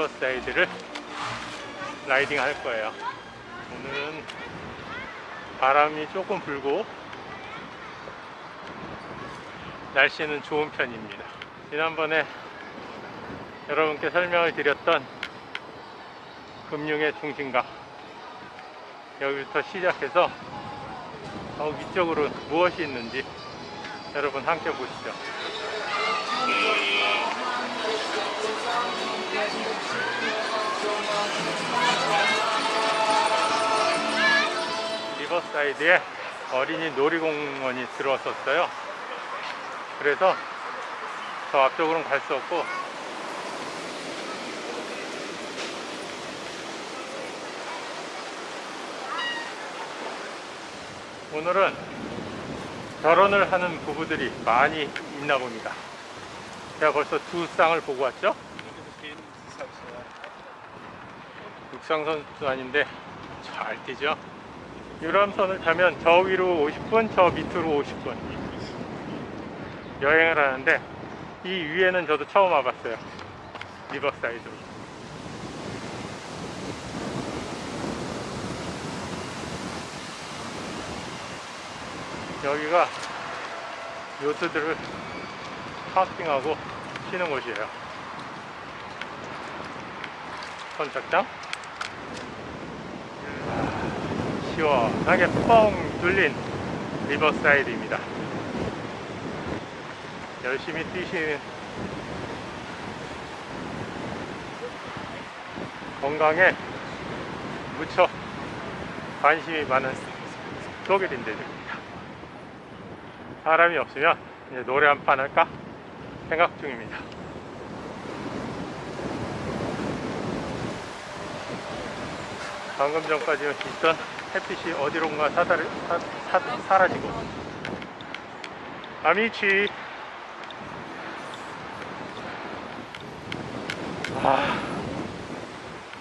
riverside를 riding 할 거예요. 오늘은 바람이 조금 불고 날씨는 좋은 편입니다. 지난번에 여러분께 설명을 드렸던 금융의 중심가 여기부터 시작해서 저 위쪽으로 무엇이 있는지 여러분 함께 보시죠 사이드에 어린이 놀이공원이 들어왔었어요. 그래서 저 앞쪽으로는 갈 수 없고 오늘은 결혼을 하는 부부들이 많이 있나 봅니다. 제가 벌써 두 쌍을 보고 왔죠? 육상 선수 아닌데 잘 뛰죠 유람선을 타면 저 위로 50분 저 밑으로 50분. 여행을 하는데 이 위에는 저도 처음 와봤어요. riverside로. 여기가 요트들을 parking하고 쉬는 곳이에요. 선착장 시원하게 뻥 뚫린 riverside입니다. 열심히 뛰시는 건강에 무척 관심이 많은 독일인들입니다. 사람이 없으면 이제 노래 한 판 할까 생각 중입니다. 방금 전까지 있던 햇빛이 어디론가 사다리, 사, 사, 사라지고. 아미치. 아,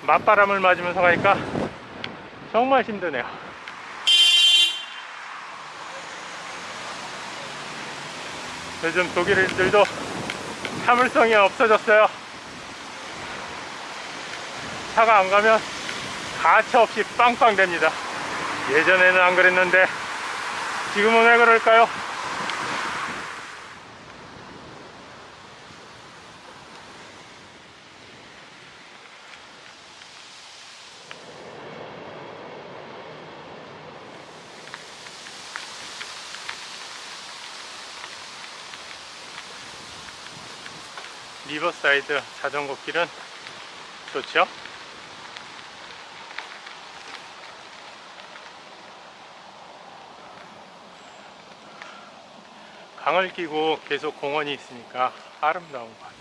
맞바람을 맞으면서 가니까 정말 힘드네요. 요즘 독일인들도 참을성이 없어졌어요. 차가 안 가면 가차 없이 빵빵 됩니다 예전에는 안 그랬는데 지금은 왜 그럴까요? 리버사이드 자전거 길은 좋죠? 강을 끼고 계속 공원이 있으니까 아름다운 것 같아요.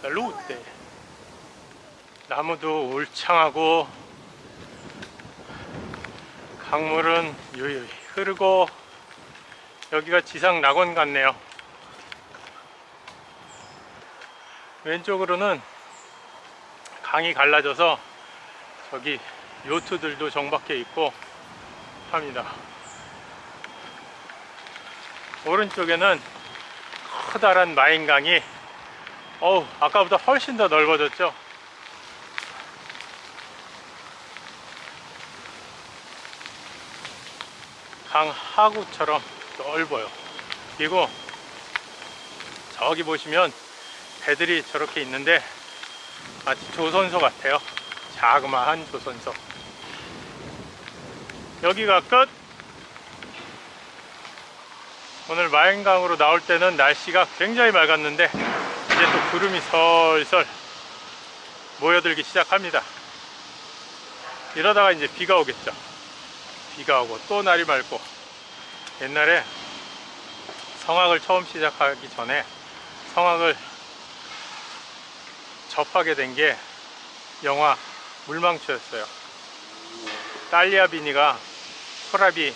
살루테 나무도 울창하고 강물은 유유히 흐르고 여기가 지상 낙원 같네요 왼쪽으로는 강이 갈라져서 저기 요트들도 정박해 있고 합니다. 오른쪽에는 커다란 마인강이 어우 아까보다 훨씬 더 넓어졌죠? 강 하구처럼 넓어요. 그리고 저기 보시면 배들이 저렇게 있는데 마치 조선소 같아요. 자그마한 조선소 여기가 끝. 오늘 마인강으로 나올 때는 날씨가 굉장히 맑았는데 이제 또 구름이 설설 모여들기 시작합니다. 이러다가 이제 비가 오겠죠. 비가 오고 또 날이 맑고 옛날에 성악을 처음 시작하기 전에 성악을 접하게 된 게 영화 물망초였어요 딸리아 비니가 소라비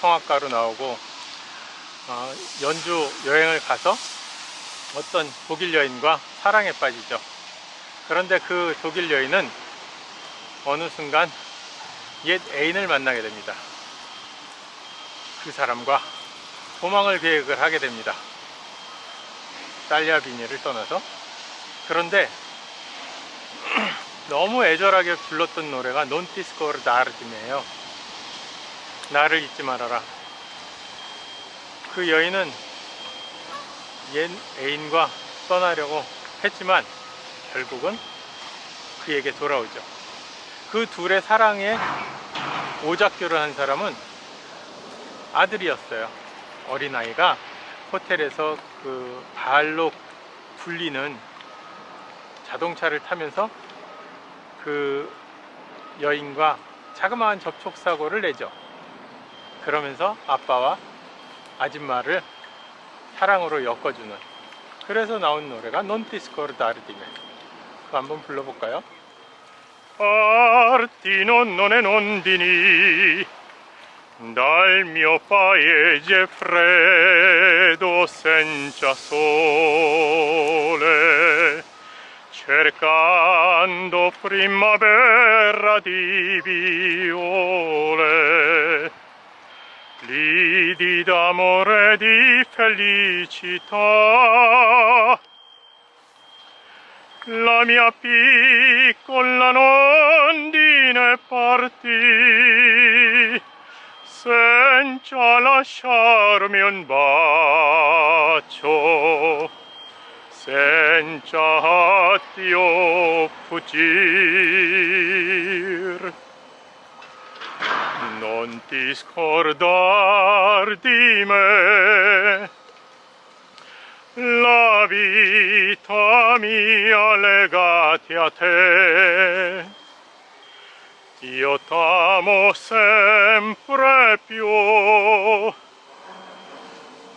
성악가로 나오고 어, 연주 여행을 가서 어떤 독일 여인과 사랑에 빠지죠 그런데 그 독일 여인은 어느 순간 옛 애인을 만나게 됩니다. 그 사람과 도망을 계획을 하게 됩니다. 딸리아 비니를 떠나서. 그런데 너무 애절하게 불렀던 노래가 논티스코르 나르dim이에요. 나를 잊지 말아라. 그 여인은 옛 애인과 떠나려고 했지만 결국은 그에게 돌아오죠. 그 둘의 사랑에 오작교를 한 사람은 아들이었어요. 어린아이가 호텔에서 그 발로 굴리는 자동차를 타면서 그 여인과 자그마한 접촉사고를 내죠. 그러면서 아빠와 아줌마를 사랑으로 엮어주는 그래서 나온 노래가 논티스코르 다르디메 그거 한번 불러볼까요? Partino non è non dini dal cercando primavera di viole lidi d'amore di felicità. La mia piccola nondine partì senza lasciarmi un bacio sentiatio fuggir non discordar di me. La vita mia legati a te. Io t'amo sempre più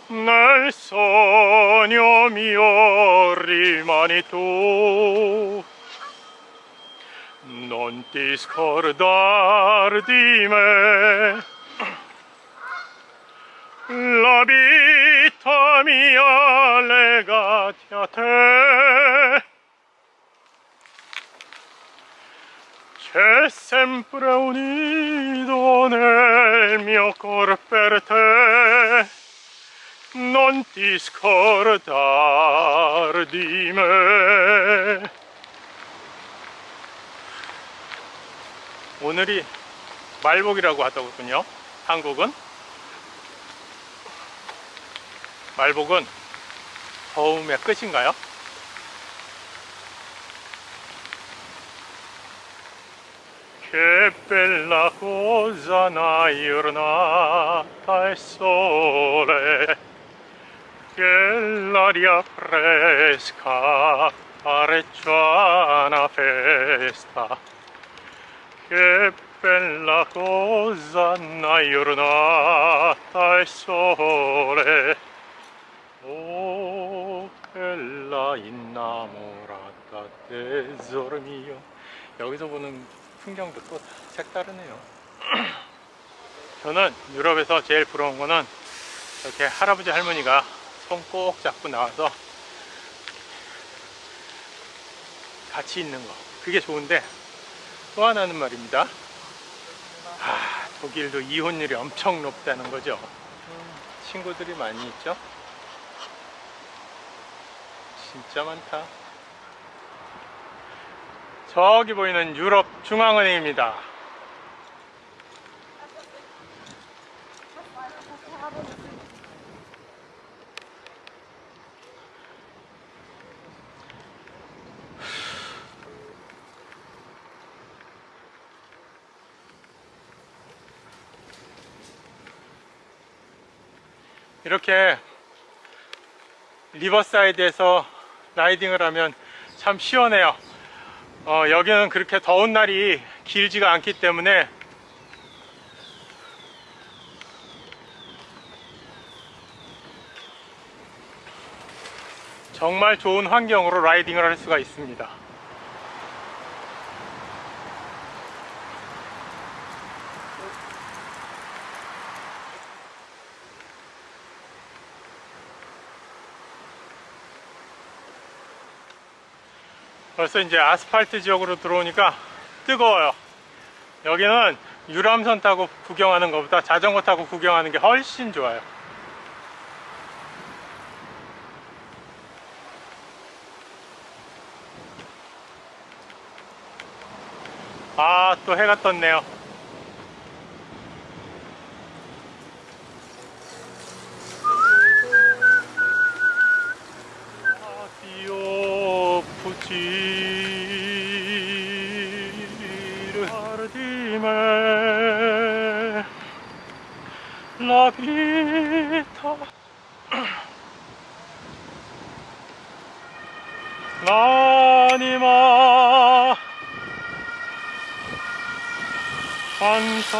nel sogno mio rimani tu. Non ti scordar di me. La vita mia legati a te. C'è sempre un nido nel mio cor per te. Non ti scordar di me 오늘이 말복이라고 하더군요 한국은 말복은 더움의 끝인가요? Una giornata e sole che l'aria fresca pareggia una festa che bella cosa una giornata e sole Oh, bella innamorata tesoro mio 여기서 보는 풍경도 또 색다르네요 저는 유럽에서 제일 부러운 거는 이렇게 할아버지 할머니가 손 꼭 잡고 나와서 같이 있는 거. 그게 좋은데 또 하나는 말입니다. 아, 독일도 이혼율이 엄청 높다는 거죠. 친구들이 많이 있죠? 진짜 많다. 저기 보이는 유럽 중앙은행입니다 이렇게 riverside에서 riding을 하면 참 시원해요. 어, 여기는 그렇게 더운 날이 길지가 않기 때문에 정말 좋은 환경으로 riding을 할 수가 있습니다 벌써 이제 아스팔트 지역으로 들어오니까 뜨거워요. 여기는 유람선 타고 구경하는 것보다 자전거 타고 구경하는 게 훨씬 좋아요. 아, 또 해가 떴네요. 라비타 라니마. 한사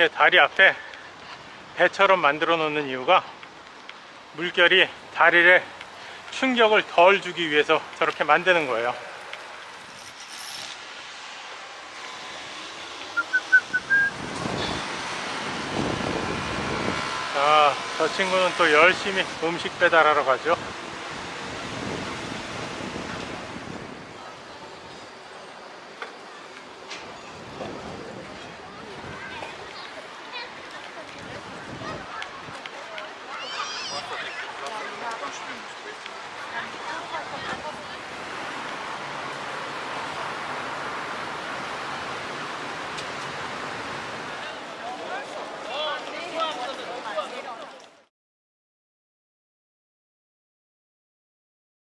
이렇게 다리 앞에 배처럼 만들어 놓는 이유가 물결이 다리를 충격을 덜 주기 위해서 저렇게 만드는 거예요. 아, 저 친구는 또 열심히 음식 배달하러 가죠.